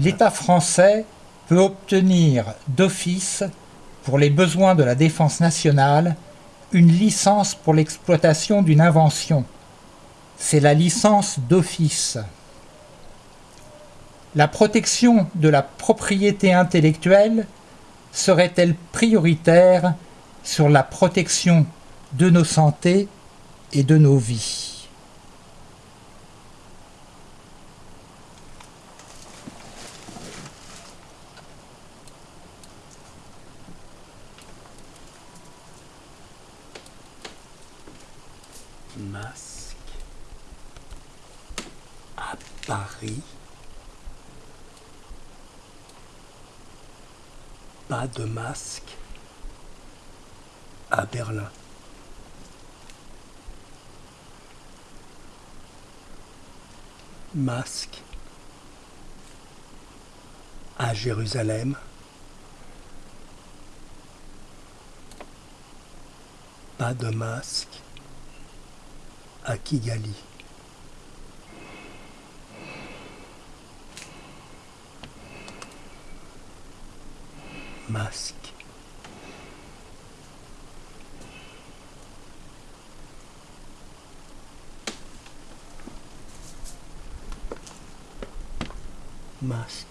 l'État français peut obtenir d'office, pour les besoins de la défense nationale, une licence pour l'exploitation d'une invention. C'est la licence d'office. La protection de la propriété intellectuelle serait-elle prioritaire sur la protection de nos santé et de nos vies? Masque à Paris. Pas de masque à Berlin. Masque à Jérusalem. Pas de masque à Kigali. Masque. Masque.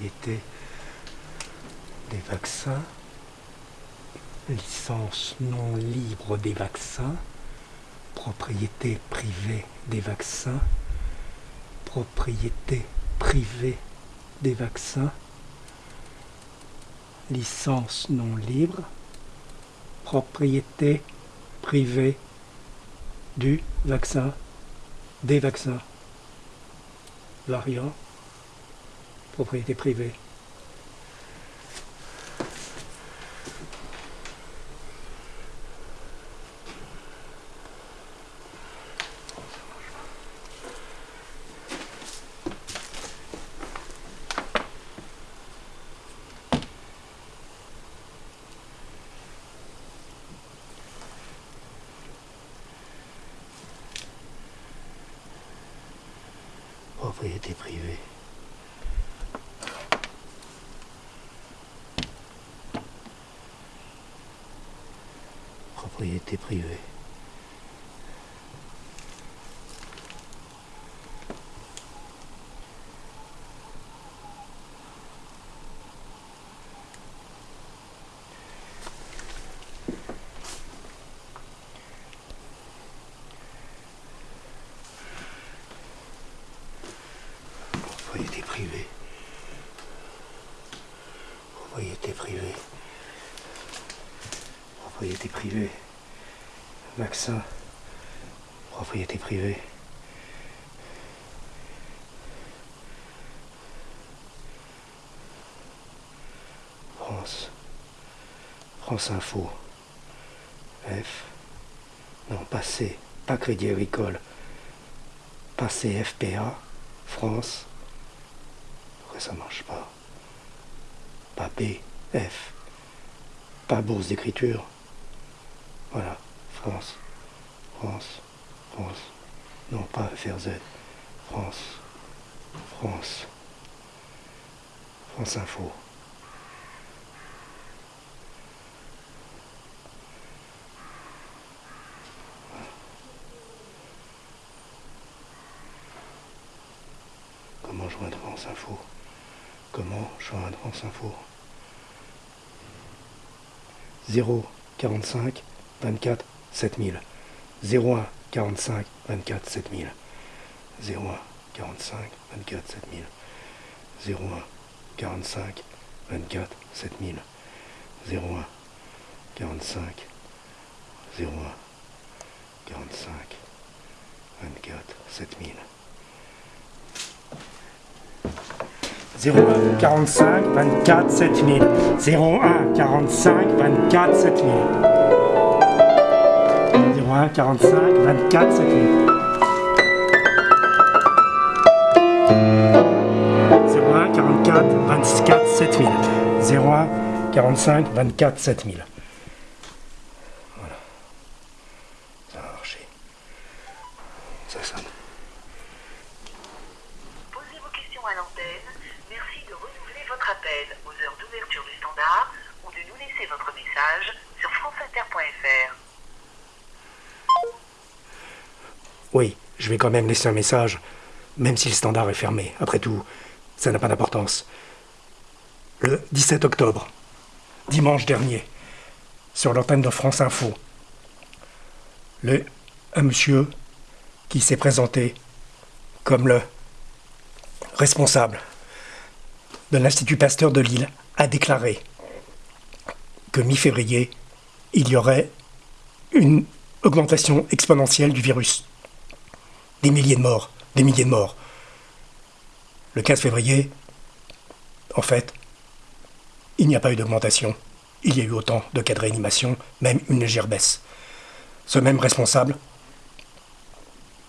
Propriété des vaccins, licence non libre des vaccins, propriété privée des vaccins, propriété privée des vaccins, licence non libre, propriété privée du vaccin, des vaccins, variant, propriété privée. propriété privée. Propriété privée. Propriété privée. Propriété privée. Propriété privée. Vaccin. Propriété privée. France. France Info. F. Non, pas C. Pas Crédit Agricole. Pas CFPA. France. Après ça marche pas. Pas B, F. Pas bourse d'écriture. Voilà, France. France. France. Non, pas FRZ. France. France. France Info. Comment joindre France Info? Comment joindre France Info? 0 45 24 7000 01 45 24 7000 01 45 24 7000 01 45 24 7000 01 45 01 45 24 7000 01 45 24 7000 01 45 24 7000 01 45 24 7000 01 44 24 7000 01 45 24 7000 Voilà. Ça va marcher. Ça sonne. Posez vos questions à l'antenne. Merci de renouveler votre appel aux heures d'ouverture du standard ou de nous laisser votre message sur franceinter.fr. Oui, je vais quand même laisser un message, même si le standard est fermé. Après tout, ça n'a pas d'importance. Le 17 octobre, dimanche dernier, sur l'antenne de France Info, le, un monsieur qui s'est présenté comme le responsable de l'Institut Pasteur de Lille a déclaré que mi-février, il y aurait une augmentation exponentielle du virus. Des milliers de morts, des milliers de morts. Le 15 février, en fait, il n'y a pas eu d'augmentation. Il y a eu autant de cas de réanimation, même une légère baisse. Ce même responsable,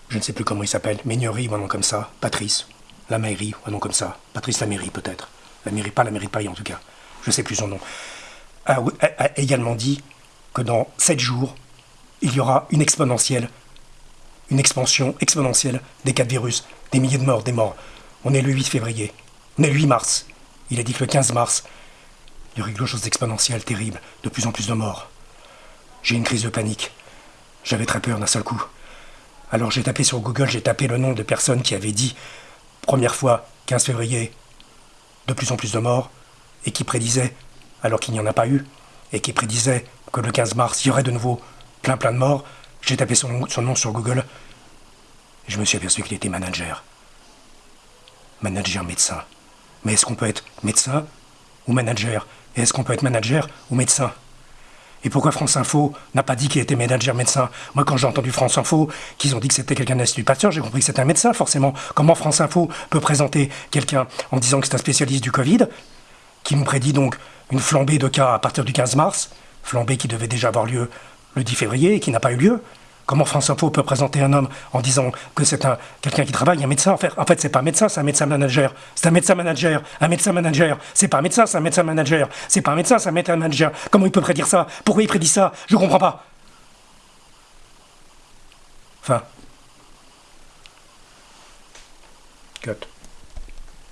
je ne sais plus comment il s'appelle, Ménierie ou un nom comme ça, Patrice, la mairie ou un nom comme ça, Patrice la mairie peut-être, la mairie, pas la mairie de Paris en tout cas, je ne sais plus son nom, a, a- a également dit que dans 7 jours, il y aura une exponentielle, une expansion exponentielle des cas de virus, des milliers de morts, des morts. On est le 8 février, on est le 8 mars. Il a dit que le 15 mars, il y aurait quelque chose d'exponentiel, terrible, de plus en plus de morts. J'ai une crise de panique. J'avais très peur d'un seul coup. Alors j'ai tapé sur Google, j'ai tapé le nom de personnes qui avaient dit, première fois, 15 février, de plus en plus de morts, et qui prédisaient, alors qu'il n'y en a pas eu, et qui prédisaient que le 15 mars, il y aurait de nouveau plein plein de morts. J'ai tapé son, nom sur Google. Et je me suis aperçu qu'il était manager. Manager médecin. Mais est-ce qu'on peut être médecin ou manager? Et est-ce qu'on peut être manager ou médecin? Et pourquoi France Info n'a pas dit qu'il était manager médecin? Moi, quand j'ai entendu France Info, qu'ils ont dit que c'était quelqu'un d'Institut Pasteur, j'ai compris que c'était un médecin, forcément. Comment France Info peut présenter quelqu'un en disant que c'est un spécialiste du Covid, qui nous prédit donc une flambée de cas à partir du 15 mars, flambée qui devait déjà avoir lieu le 10 février qui n'a pas eu lieu Comment France Info peut présenter un homme en disant que c'est un quelqu'un qui travaille, un médecin? En fait, en fait c'est pas un médecin, c'est un médecin manager. C'est un médecin manager, un médecin manager. C'est pas un médecin, c'est un médecin manager. C'est pas un médecin, c'est un médecin manager. Comment il peut prédire ça? Pourquoi il prédit ça? Je comprends pas.